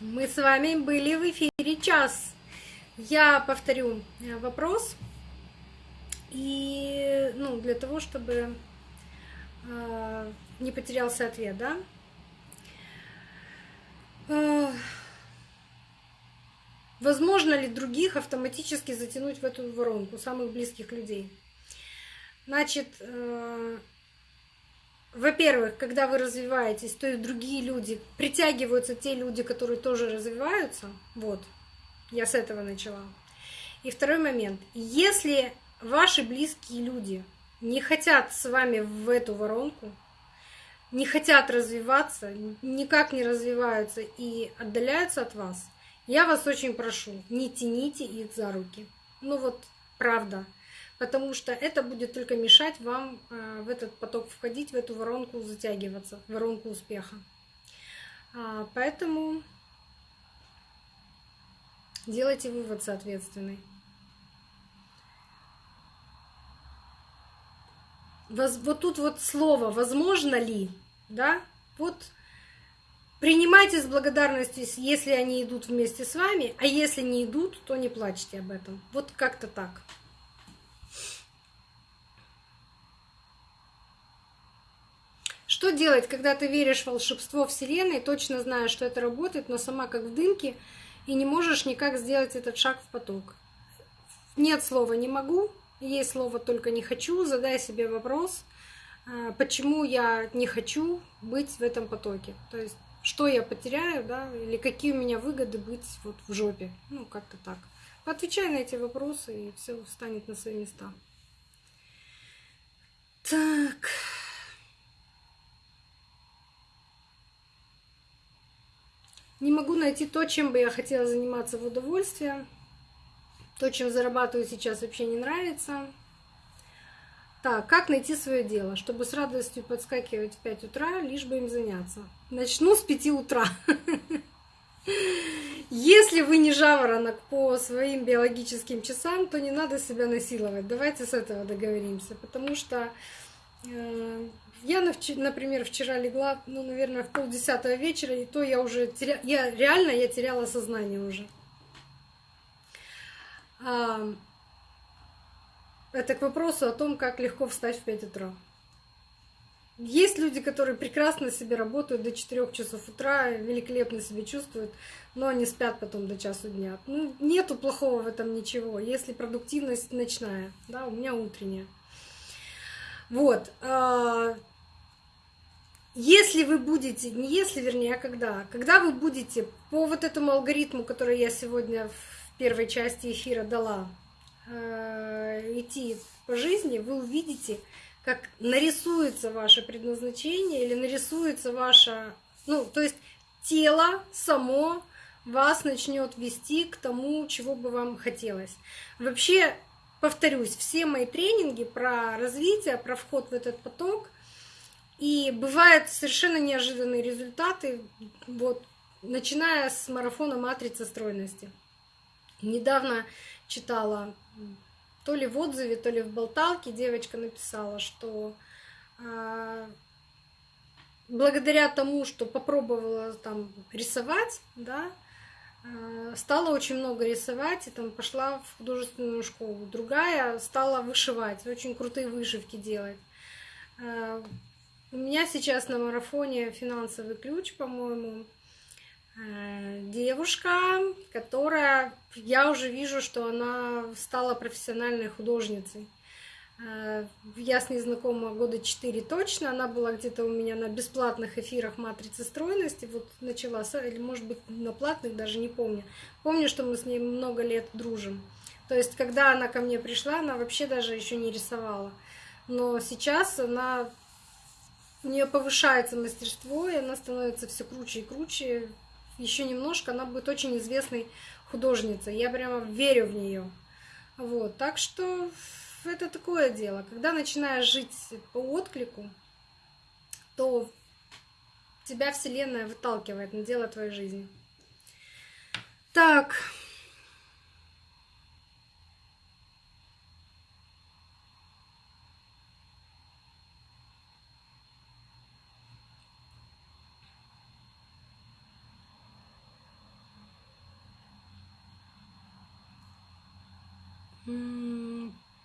Мы с вами были в эфире час. Я повторю э, вопрос. И ну, для того, чтобы э, не потерялся ответ, да? Э, возможно ли других автоматически затянуть в эту воронку, самых близких людей? Значит, во-первых, когда вы развиваетесь, то и другие люди, притягиваются те люди, которые тоже развиваются. Вот, я с этого начала. И второй момент. Если ваши близкие люди не хотят с вами в эту воронку, не хотят развиваться, никак не развиваются и отдаляются от вас, я вас очень прошу, не тяните их за руки. Ну вот, правда потому что это будет только мешать вам э, в этот поток входить, в эту воронку затягиваться, воронку успеха. А, поэтому делайте вывод соответственный. Вот тут вот слово «возможно ли», да, вот принимайте с благодарностью, если они идут вместе с вами, а если не идут, то не плачьте об этом. Вот как-то так. Что делать, когда ты веришь в волшебство Вселенной, точно знаешь, что это работает, но сама как в дымке, и не можешь никак сделать этот шаг в поток? Нет слова «не могу», есть слово «только не хочу». Задай себе вопрос, а, почему я не хочу быть в этом потоке. То есть, что я потеряю, да, или какие у меня выгоды быть вот в жопе. Ну, как-то так. Отвечай на эти вопросы, и все встанет на свои места. Так. Не могу найти то, чем бы я хотела заниматься в удовольствие. То, чем зарабатываю сейчас, вообще не нравится. Так, как найти свое дело, чтобы с радостью подскакивать в 5 утра, лишь бы им заняться? Начну с 5 утра. Если вы не жаворонок по своим биологическим часам, то не надо себя насиловать. Давайте с этого договоримся, потому что э, я, например, вчера легла, ну, наверное, в полдесятого вечера, и то я уже теря... я реально я теряла сознание уже. А... Это к вопросу о том, как легко встать в 5 утра. Есть люди, которые прекрасно себе работают до 4 часов утра, великолепно себя чувствуют, но они спят потом до часу дня. Ну, нету плохого в этом ничего, если продуктивность ночная, да, у меня утренняя. Вот. А, если вы будете, не если, вернее, а когда, когда вы будете по вот этому алгоритму, который я сегодня в первой части эфира дала, э, идти по жизни, вы увидите, как нарисуется ваше предназначение или нарисуется ваше, ну, то есть тело само вас начнет вести к тому, чего бы вам хотелось. Вообще, повторюсь, все мои тренинги про развитие, про вход в этот поток, и бывают совершенно неожиданные результаты, вот, начиная с марафона «Матрица стройности». Недавно читала, то ли в отзыве, то ли в болталке девочка написала, что э, благодаря тому, что попробовала там рисовать, да, э, стала очень много рисовать и там пошла в художественную школу. Другая стала вышивать, очень крутые вышивки делать. У меня сейчас на марафоне финансовый ключ, по-моему, э, девушка, которая, я уже вижу, что она стала профессиональной художницей. Э, я с ней знакома года четыре точно. Она была где-то у меня на бесплатных эфирах матрицы стройности. Вот начала, или может быть на платных, даже не помню. Помню, что мы с ней много лет дружим. То есть, когда она ко мне пришла, она вообще даже еще не рисовала. Но сейчас она у нее повышается мастерство, и она становится все круче и круче. Еще немножко она будет очень известной художницей. Я прямо верю в нее. Вот, так что это такое дело. Когда начинаешь жить по отклику, то тебя Вселенная выталкивает на дело твоей жизни. Так.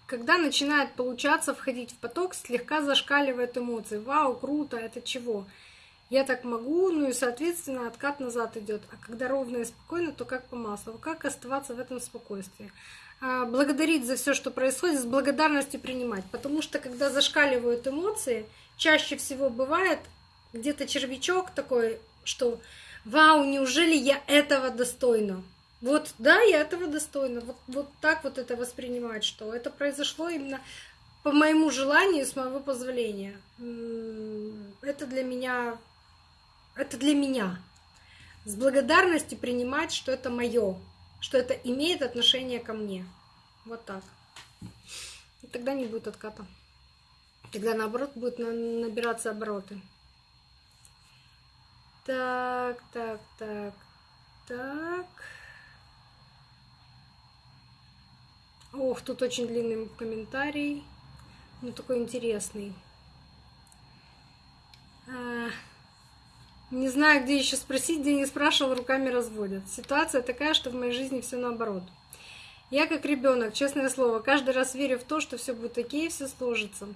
Когда начинает получаться входить в поток, слегка зашкаливает эмоции. Вау, круто, это чего? Я так могу, ну и, соответственно, откат назад идет. А когда ровно и спокойно, то как по маслу. Как оставаться в этом спокойствии? А, благодарить за все, что происходит, с благодарностью принимать. Потому что когда зашкаливают эмоции, чаще всего бывает где-то червячок такой, что «Вау, неужели я этого достойна?» Вот, да, я этого достойна. Вот, вот так вот это воспринимать, что это произошло именно по моему желанию, с моего позволения. Это для меня, это для меня. С благодарностью принимать, что это мое, что это имеет отношение ко мне. Вот так. И тогда не будет отката. Тогда наоборот будет набираться обороты. Так, так, так, так. Ох, тут очень длинный комментарий. Ну, такой интересный. А, не знаю, где еще спросить, где не спрашивал, руками разводят. Ситуация такая, что в моей жизни все наоборот. Я как ребенок, честное слово, каждый раз верю в то, что все будет окей, все сложится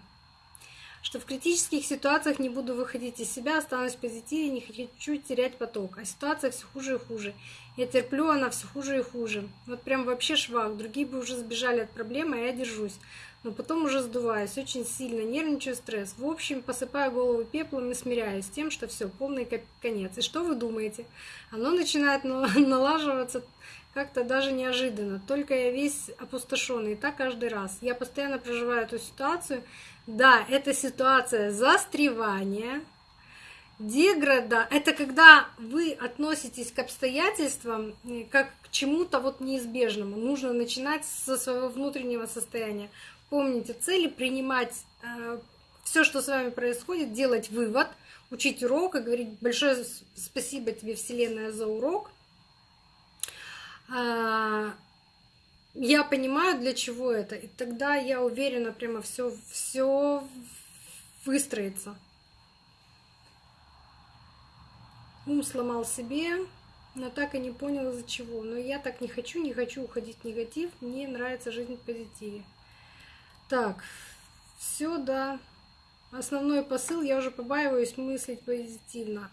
что в критических ситуациях не буду выходить из себя, останусь в позитиве, не хочу терять поток. А ситуация все хуже и хуже. Я терплю, она все хуже и хуже. Вот прям вообще швах. Другие бы уже сбежали от проблемы, а я держусь. Но потом уже сдуваюсь, очень сильно нервничаю, стресс. В общем, посыпаю голову пеплом и смиряюсь с тем, что все, полный конец. И что вы думаете? Оно начинает налаживаться как-то даже неожиданно. Только я весь опустошенный, и так каждый раз. Я постоянно проживаю эту ситуацию, да, это ситуация застревания, деграда. Это когда вы относитесь к обстоятельствам э, как к чему-то вот неизбежному. Нужно начинать со своего внутреннего состояния. Помните цели, принимать э, все, что с вами происходит, делать вывод, учить урок и говорить большое спасибо тебе, Вселенная, за урок. Я понимаю, для чего это, и тогда я уверена, прямо все, все выстроится. Ум сломал себе, но так и не понял из-за чего. Но я так не хочу, не хочу уходить в негатив, мне нравится жизнь в позитиве. Так, все, да. Основной посыл, я уже побаиваюсь мыслить позитивно.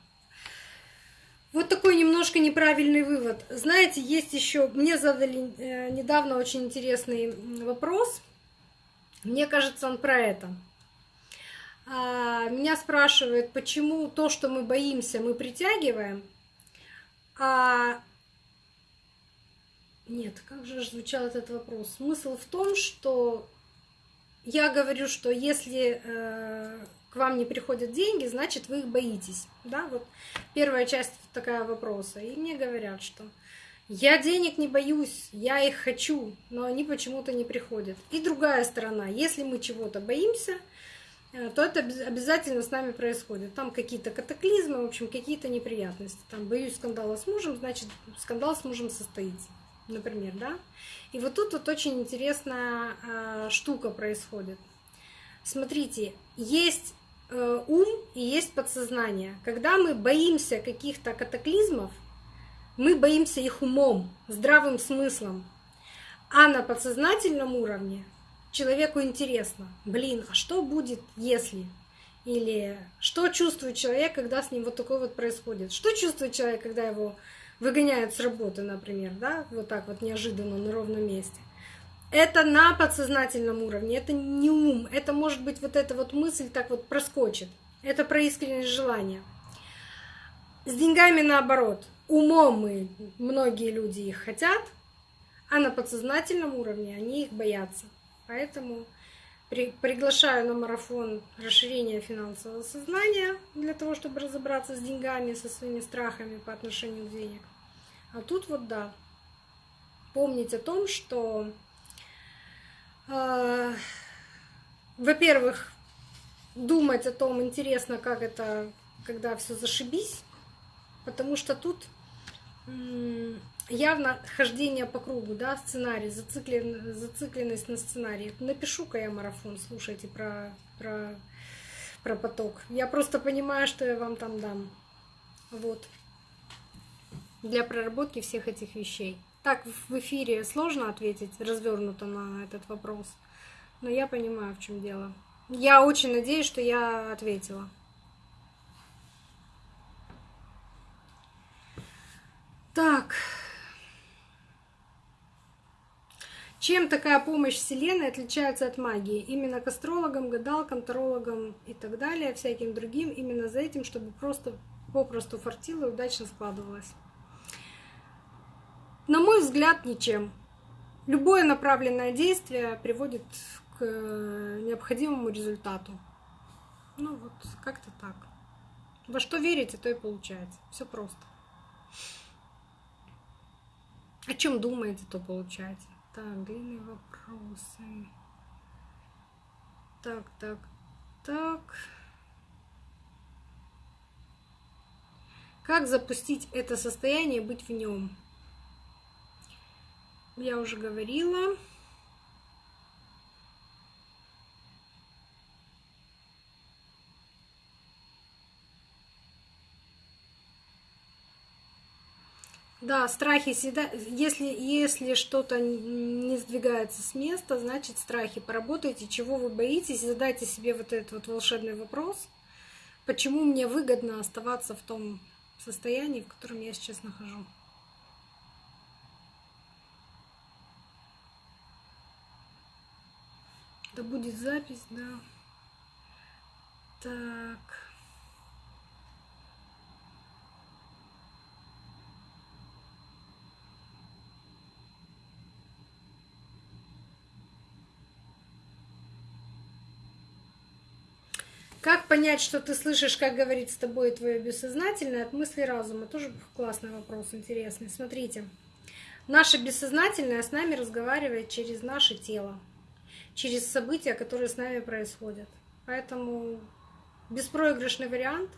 Вот такой немножко неправильный вывод. Знаете, есть еще, мне задали э, недавно очень интересный вопрос. Мне кажется, он про это. А, меня спрашивают, почему то, что мы боимся, мы притягиваем, а нет, как же звучал этот вопрос? Смысл в том, что я говорю, что если э, к вам не приходят деньги, значит, вы их боитесь. Да, вот первая часть такая вопроса. И мне говорят, что я денег не боюсь, я их хочу, но они почему-то не приходят. И другая сторона, если мы чего-то боимся, э, то это обязательно с нами происходит. Там какие-то катаклизмы, в общем, какие-то неприятности. Там боюсь скандала с мужем, значит, скандал с мужем состоится, например, да. И вот тут вот очень интересная э, штука происходит. Смотрите, есть ум и есть подсознание. Когда мы боимся каких-то катаклизмов, мы боимся их умом, здравым смыслом. А на подсознательном уровне человеку интересно, блин, а что будет, если? Или что чувствует человек, когда с ним вот такое вот происходит? Что чувствует человек, когда его выгоняют с работы, например, да, вот так вот неожиданно на ровном месте? Это на подсознательном уровне, это не ум, это может быть вот эта вот мысль так вот проскочит. Это про искреннее желание. С деньгами наоборот. Умом мы, многие люди их хотят, а на подсознательном уровне они их боятся. Поэтому при, приглашаю на марафон расширения финансового сознания для того, чтобы разобраться с деньгами, со своими страхами по отношению к денег. А тут вот да, помнить о том, что во-первых, думать о том, интересно, как это, когда все зашибись, потому что тут явно хождение по кругу, да, сценарий, зациклен, зацикленность на сценарии. Напишу-ка я марафон, слушайте про, про, про поток. Я просто понимаю, что я вам там дам. Вот. Для проработки всех этих вещей. Так в эфире сложно ответить развернуто на этот вопрос, но я понимаю, в чем дело. Я очень надеюсь, что я ответила. Так. Чем такая помощь Вселенной отличается от магии? Именно к астрологам, гадалкам, тарологам и так далее, всяким другим, именно за этим, чтобы просто попросту фартило и удачно складывалось. На мой взгляд, ничем. Любое направленное действие приводит к необходимому результату. Ну вот, как-то так. Во что верите, то и получается. Все просто. О чем думаете, то получаете. Так, длинные вопросы. Так, так, так. Как запустить это состояние, быть в нем? Я уже говорила. Да, страхи всегда, если, если что-то не сдвигается с места, значит страхи. Поработайте, чего вы боитесь, задайте себе вот этот вот волшебный вопрос. Почему мне выгодно оставаться в том состоянии, в котором я сейчас нахожу? Да будет запись, да. Так. Как понять, что ты слышишь, как говорит с тобой твое бессознательное от мысли разума? Тоже классный вопрос, интересный. Смотрите, наше бессознательное с нами разговаривает через наше тело, через события, которые с нами происходят. Поэтому беспроигрышный вариант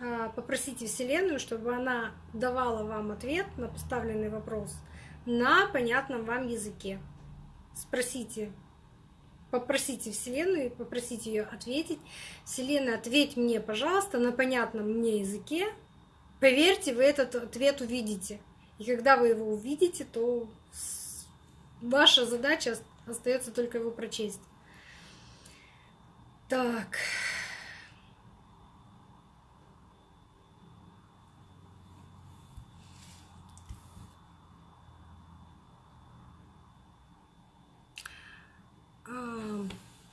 а, попросите Вселенную, чтобы она давала вам ответ на поставленный вопрос на понятном вам языке. Спросите, попросите Вселенную, попросите ее ответить. Вселенная, ответь мне, пожалуйста, на понятном мне языке. Поверьте, вы этот ответ увидите. И когда вы его увидите, то ваша задача остается только его прочесть. Так.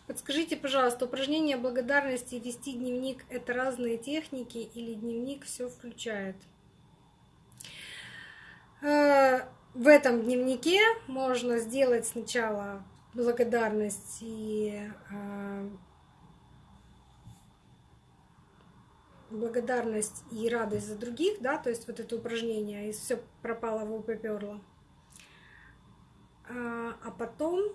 Подскажите, пожалуйста, упражнение благодарности вести дневник — это разные техники или дневник все включает? В этом дневнике можно сделать сначала благодарность и э, благодарность и радость за других, да, то есть вот это упражнение, и все пропало, в поперло. Э, а потом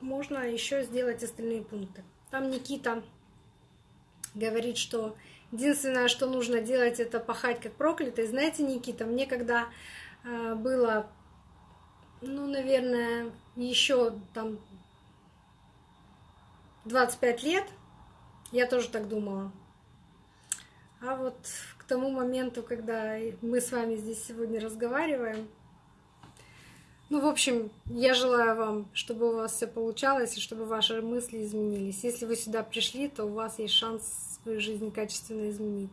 можно еще сделать остальные пункты. Там Никита говорит, что единственное, что нужно делать, это пахать как проклятый. Знаете, Никита, мне когда было, ну, наверное, еще там 25 лет, я тоже так думала. А вот к тому моменту, когда мы с вами здесь сегодня разговариваем, ну, в общем, я желаю вам, чтобы у вас все получалось и чтобы ваши мысли изменились. Если вы сюда пришли, то у вас есть шанс свою жизнь качественно изменить.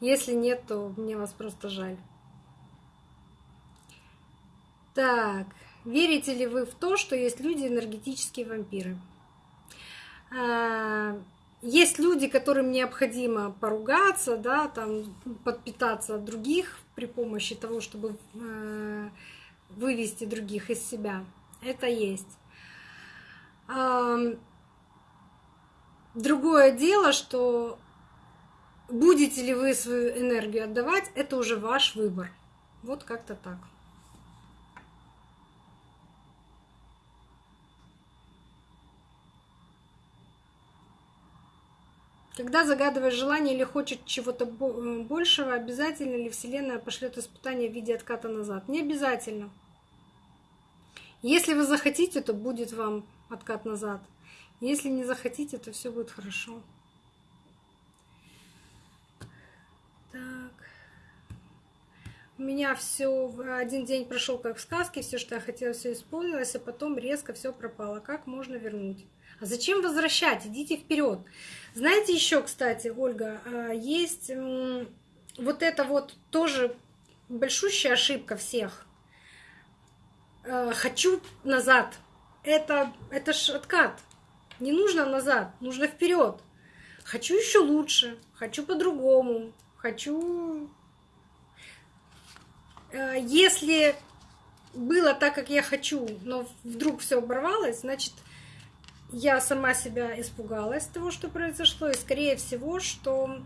Если нет, то мне вас просто жаль. Так, верите ли вы в то, что есть люди энергетические вампиры? А, есть люди, которым необходимо поругаться, да, там, подпитаться от других при помощи того, чтобы э, вывести других из себя. Это есть. Другое дело, что будете ли вы свою энергию отдавать, это уже ваш выбор. Вот как-то так. Когда загадываешь желание или хочет чего-то э, большего, обязательно ли Вселенная пошлет испытание в виде отката назад? Не обязательно. Если вы захотите, то будет вам откат назад. Если не захотите, то все будет хорошо. Так. У меня все один день прошел как в сказке, все, что я хотела, все исполнилось, а потом резко все пропало. Как можно вернуть? А зачем возвращать? Идите вперед. Знаете еще, кстати, Ольга, а, есть вот это вот тоже большущая ошибка всех. А, хочу назад. Это, это ж откат. Не нужно назад, нужно вперед. Хочу еще лучше, хочу по-другому, хочу... А, если было так, как я хочу, но вдруг все оборвалось, значит, я сама себя испугалась того, что произошло, и скорее всего, что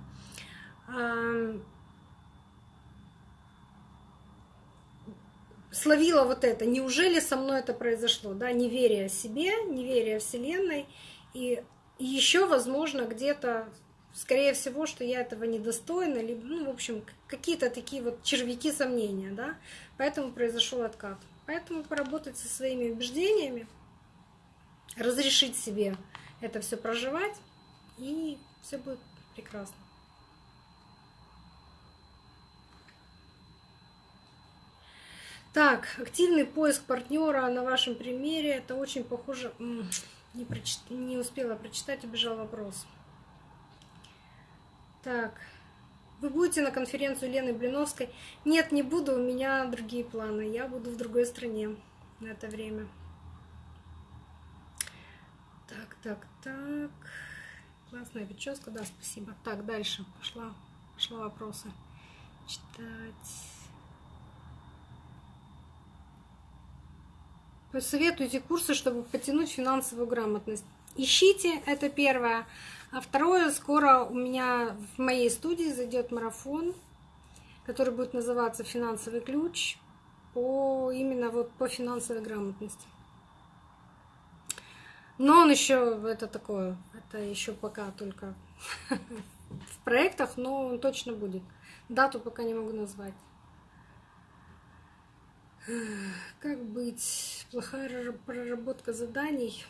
словила вот это, неужели со мной это произошло, да, неверие себе, неверие Вселенной, и еще, возможно, где-то, скорее всего, что я этого недостойна, либо, ну, в общем, какие-то такие вот червяки сомнения, да, поэтому произошел откат. Поэтому поработать со своими убеждениями, разрешить себе это все проживать, и все будет прекрасно. Так, активный поиск партнера на вашем примере, это очень похоже... Не, прочит... не успела прочитать, убежал вопрос. Так, вы будете на конференцию Лены Блиновской? Нет, не буду, у меня другие планы. Я буду в другой стране на это время. Так, так. Классная прическа, да, спасибо. Так, дальше пошла, пошла вопросы читать. Посоветуйте курсы, чтобы потянуть финансовую грамотность. Ищите, это первое. А второе, скоро у меня в моей студии зайдет марафон, который будет называться «Финансовый ключ» по именно вот по финансовой грамотности. Но он еще это такое, это еще пока только в проектах, но он точно будет. Дату пока не могу назвать. Как быть? Плохая проработка заданий.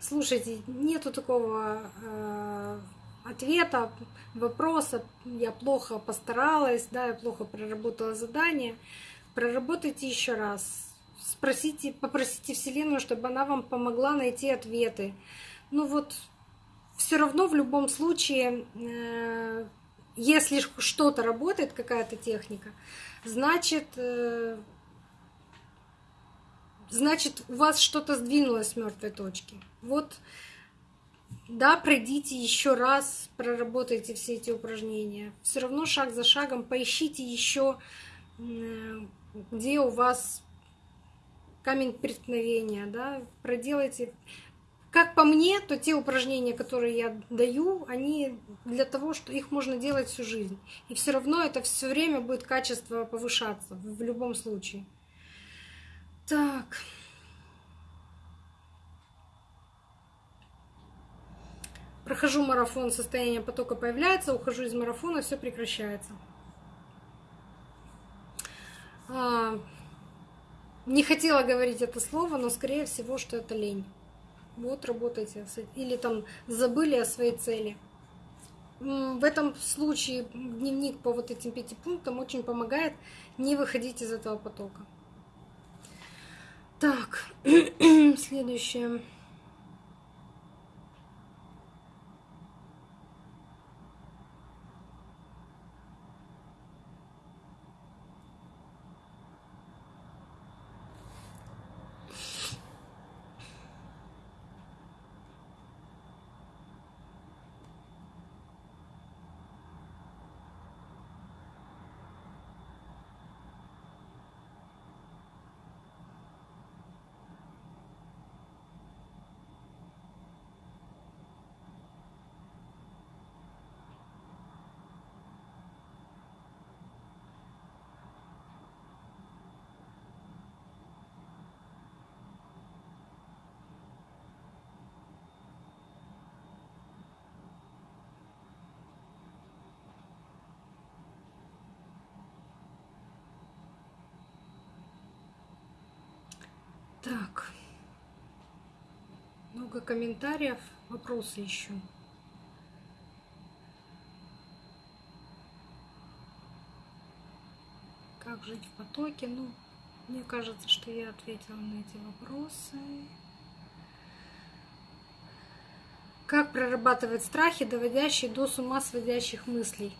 Слушайте, нету такого э, ответа, вопроса. Я плохо постаралась, да, я плохо проработала задание. Проработайте еще раз спросите, попросите Вселенную, чтобы она вам помогла найти ответы. Ну вот, все равно в любом случае, э, если что-то работает, какая-то техника, значит, э, значит, у вас что-то сдвинулось с мертвой точки. Вот, да, пройдите еще раз, проработайте все эти упражнения. Все равно шаг за шагом поищите еще, э, где у вас камень преткновения, да, проделайте. Как по мне, то те упражнения, которые я даю, они для того, что их можно делать всю жизнь. И все равно это все время будет качество повышаться в любом случае. Так. Прохожу марафон, состояние потока появляется, ухожу из марафона, все прекращается. Не хотела говорить это слово, но скорее всего, что это лень. Вот работайте. Или там забыли о своей цели. В этом случае дневник по вот этим пяти пунктам очень помогает не выходить из этого потока. Так, следующее. Так. Много комментариев, вопросы еще. Как жить в потоке. Ну, мне кажется, что я ответила на эти вопросы. Как прорабатывать страхи, доводящие до с ума сводящих мыслей?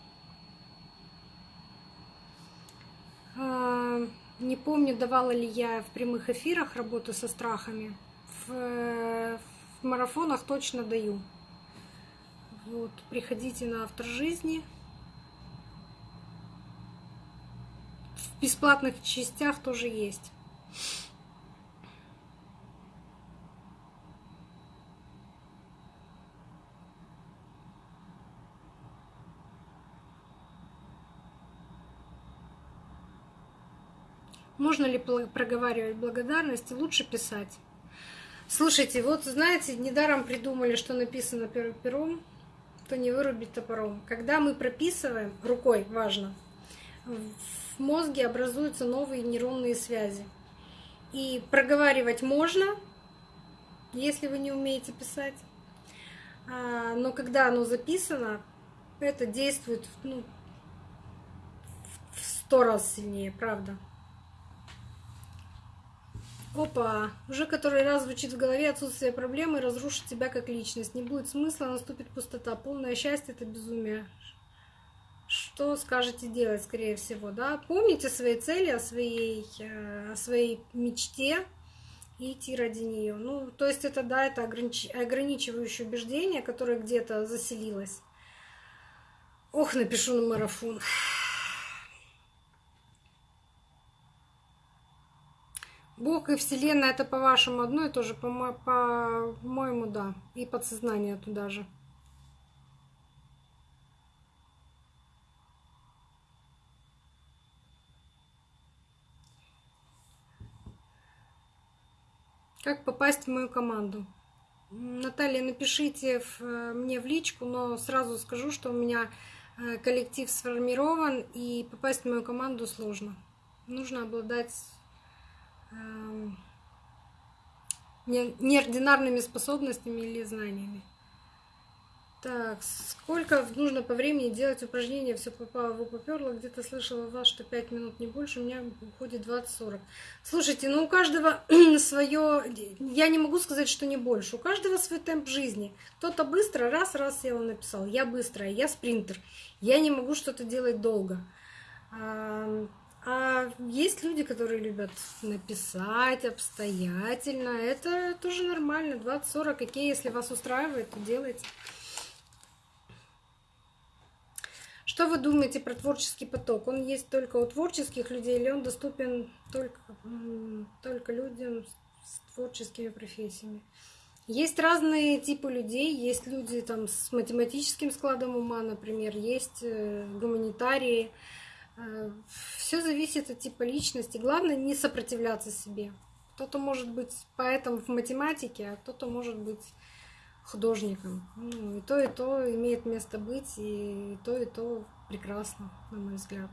А, не помню, давала ли я в прямых эфирах работу со страхами. В, в марафонах точно даю. Вот, приходите на автор жизни. В бесплатных частях тоже есть. Можно ли проговаривать благодарность? Лучше писать. Слушайте, вот знаете, недаром придумали, что написано пером, то не вырубить топором. Когда мы прописываем, рукой важно, в мозге образуются новые нейронные связи. И проговаривать можно, если вы не умеете писать. А, но когда оно записано, это действует ну, в сто раз сильнее, правда. Опа, уже который раз звучит в голове отсутствие проблемы разрушит тебя как личность. Не будет смысла, наступит пустота. Полное счастье — это безумие. Что скажете делать, скорее всего, да? Помните свои цели, о своей, э, о своей мечте и идти ради нее. Ну, то есть это, да, это огранич... ограничивающее убеждение, которое где-то заселилось. Ох, напишу на марафон. Бог и Вселенная это по-вашему одно и то же, по-моему, да. И подсознание туда же. Как попасть в мою команду? Наталья, напишите э, мне в личку, но сразу скажу, что у меня э, коллектив сформирован, и попасть в мою команду сложно. Нужно обладать неординарными способностями или знаниями. Так, сколько нужно по времени делать упражнения? Все попало, в поперло. Где-то слышала вас, что 5 минут не больше, у меня уходит 20-40. Слушайте, ну у каждого свое... Я не могу сказать, что не больше. У каждого свой темп жизни. Кто-то быстро, раз-раз сел написал. Я быстрая, я спринтер. Я не могу что-то делать долго. А есть люди, которые любят написать обстоятельно. Это тоже нормально. 20-40 какие, если вас устраивает, то делайте. Что вы думаете про творческий поток? Он есть только у творческих людей или он доступен только, только людям с творческими профессиями? Есть разные типы людей. Есть люди там, с математическим складом ума, например, есть э, гуманитарии, Все зависит от типа личности. Главное не сопротивляться себе. Кто-то может быть поэтом в математике, а кто-то может быть художником. Ну, и то, и то имеет место быть, и то, и то прекрасно, на мой взгляд.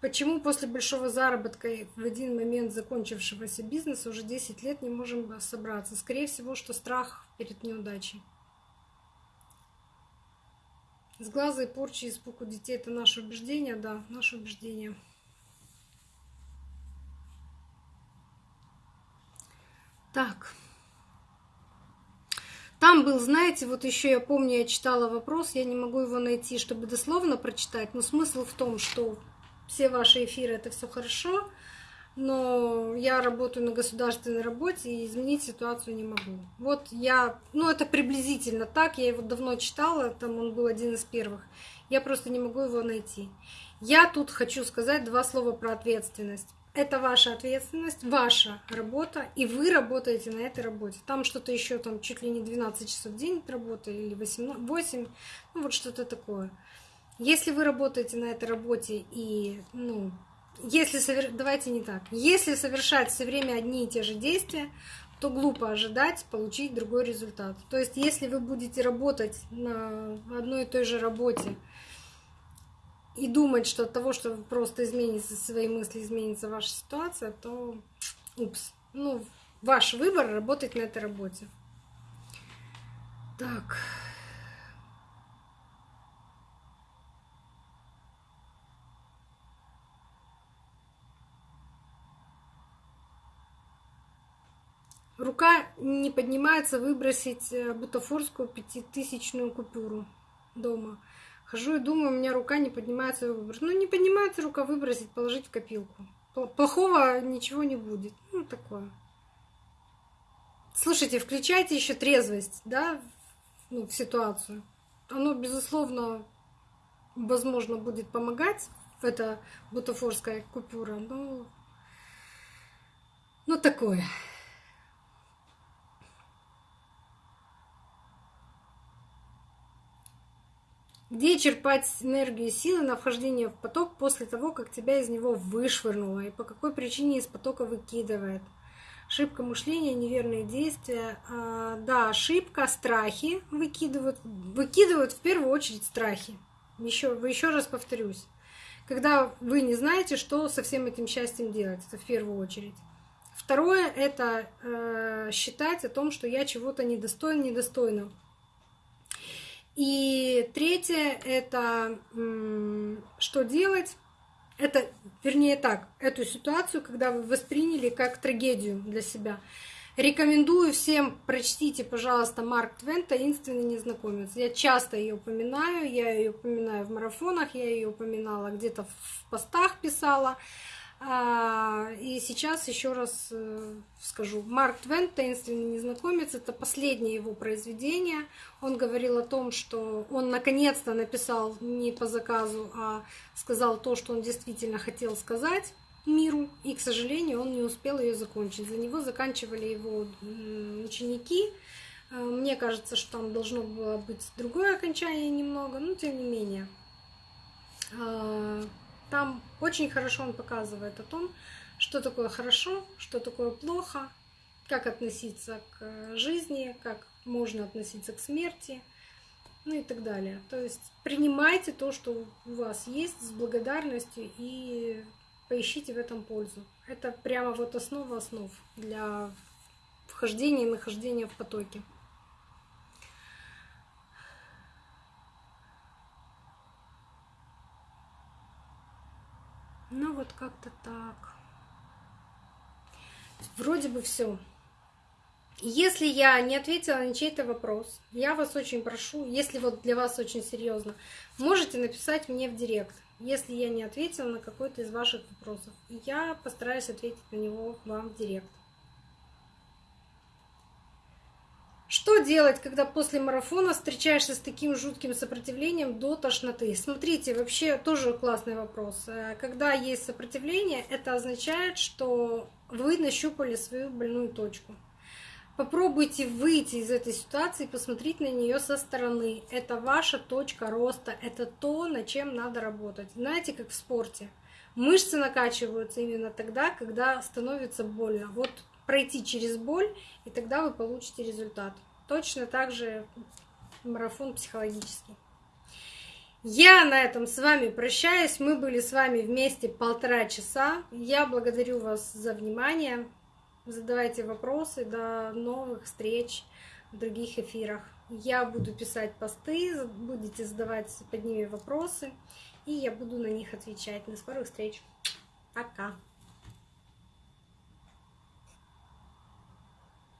Почему после большого заработка в один момент закончившегося бизнеса уже 10 лет не можем собраться? Скорее всего, что страх перед неудачей. С глаза и порчи, испуг у детей – это наше убеждение, да, наше убеждение. Так. Там был, знаете, вот еще я помню, я читала вопрос, я не могу его найти, чтобы дословно прочитать, но смысл в том, что все ваши эфиры это все хорошо, но я работаю на государственной работе и изменить ситуацию не могу. Вот я, ну это приблизительно так, я его давно читала, там он был один из первых, я просто не могу его найти. Я тут хочу сказать два слова про ответственность. Это ваша ответственность, ваша работа, и вы работаете на этой работе. Там что-то еще, там чуть ли не 12 часов в день работы или 18, 8, ну вот что-то такое. Если вы работаете на этой работе и ну, если давайте не так. Если совершать все время одни и те же действия, то глупо ожидать получить другой результат. То есть, если вы будете работать на одной и той же работе и думать, что от того, что просто изменится свои мысли, изменится ваша ситуация, то упс. Ну, ваш выбор работать на этой работе. Так. Рука не поднимается выбросить э, бутафорскую пятитысячную купюру дома. Хожу и думаю, у меня рука не поднимается выбросить. Ну, не поднимается рука выбросить, положить в копилку. Плохого ничего не будет. Ну, такое. Слушайте, включайте еще трезвость, да, ну, в ситуацию. Оно, безусловно, возможно, будет помогать, эта бутафорская купюра, но ну такое. Где черпать энергию силы на вхождение в поток после того, как тебя из него вышвырнуло? И по какой причине из потока выкидывает? Ошибка мышления, неверные действия. А, да, ошибка, страхи выкидывают. Выкидывают в первую очередь страхи. Еще, еще раз повторюсь. Когда вы не знаете, что со всем этим счастьем делать, это в первую очередь. Второе — это э, считать о том, что я чего-то недостоин, недостойна. И третье — это что делать? Это, вернее так, эту ситуацию, когда вы восприняли как трагедию для себя. Рекомендую всем, прочтите, пожалуйста, Марк Твен «Таинственный незнакомец». Я часто ее упоминаю, я ее упоминаю в марафонах, я ее упоминала где-то в постах писала. А, и сейчас еще раз э, скажу. Марк Твен «Таинственный незнакомец» — это последнее его произведение. Он говорил о том, что он наконец-то написал не по заказу, а сказал то, что он действительно хотел сказать миру. И, к сожалению, он не успел ее закончить. За него заканчивали его ученики. Э, мне кажется, что там должно было быть другое окончание немного, но тем не менее. Там очень хорошо он показывает о том, что такое хорошо, что такое плохо, как относиться к жизни, как можно относиться к смерти, ну и так далее. То есть принимайте то, что у вас есть, с благодарностью и поищите в этом пользу. Это прямо вот основа основ для вхождения и нахождения в потоке. Ну вот как-то так. Вроде бы все. Если я не ответила на чей-то вопрос, я вас очень прошу, если вот для вас очень серьезно, можете написать мне в директ, если я не ответила на какой-то из ваших вопросов. Я постараюсь ответить на него вам в директ. Что делать, когда после марафона встречаешься с таким жутким сопротивлением до тошноты? Смотрите, вообще тоже классный вопрос. Э, когда есть сопротивление, это означает, что вы нащупали свою больную точку. Попробуйте выйти из этой ситуации и посмотреть на нее со стороны. Это ваша точка роста, это то, над чем надо работать. Знаете, как в спорте. Мышцы накачиваются именно тогда, когда становится больно. Вот пройти через боль, и тогда вы получите результат. Точно так же марафон психологический. Я на этом с вами прощаюсь. Мы были с вами вместе полтора часа. Я благодарю вас за внимание. Задавайте вопросы. До новых встреч в других эфирах. Я буду писать посты, будете задавать под ними вопросы, и я буду на них отвечать. До скорых встреч. Пока.